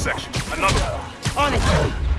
intersection. Another one. On it.